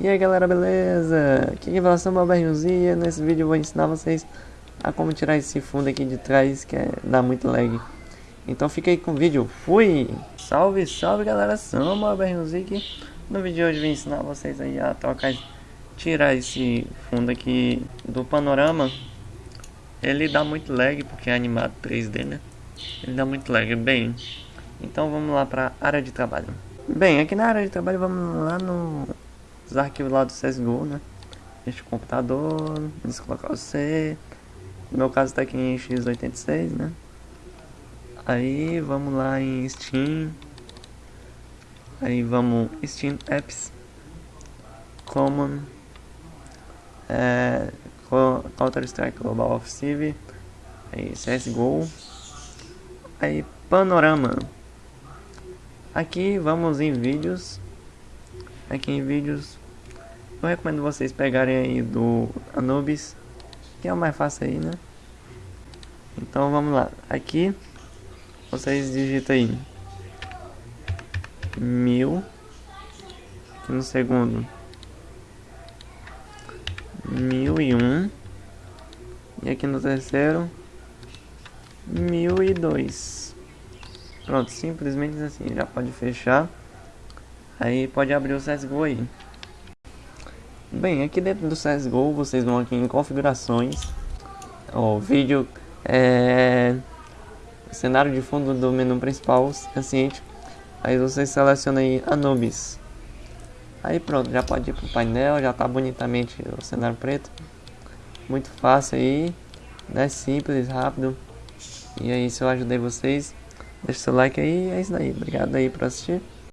E aí galera, beleza? Aqui é Revelação Barbariosia. Nesse vídeo eu vou ensinar vocês a como tirar esse fundo aqui de trás que é, dá muito lag. Então fica aí com o vídeo. Fui! Salve, salve galera, sou Barbariosia aqui. No vídeo de hoje eu vou ensinar vocês aí a trocar, tirar esse fundo aqui do panorama. Ele dá muito lag porque é animado 3D, né? Ele dá muito lag. Bem, então vamos lá para área de trabalho. Bem, aqui na área de trabalho vamos lá no os arquivos lá do CSGO, né? Este computador, eles colocar o C. No meu caso tá aqui em x86, né? Aí vamos lá em Steam. Aí vamos Steam Apps. Common. É, Counter Strike Global Offensive. Aí CSGO. Aí Panorama. Aqui vamos em vídeos aqui em vídeos. Eu recomendo vocês pegarem aí do Anubis, que é o mais fácil aí, né? Então vamos lá. Aqui vocês digitam aí. Mil. No segundo. Mil e um. E aqui no terceiro. Mil e dois. Pronto simplesmente assim já pode fechar. Aí pode abrir o CSGO aí. Bem, aqui dentro do CSGO vocês vão aqui em configurações. O vídeo é cenário de fundo do menu principal, ciente. Aí vocês selecionam aí Anubis. Aí pronto, já pode ir pro painel, já tá bonitamente o cenário preto. Muito fácil aí, né? Simples, rápido. E aí se eu ajudei vocês, deixa seu like aí, é isso aí. Obrigado aí por assistir.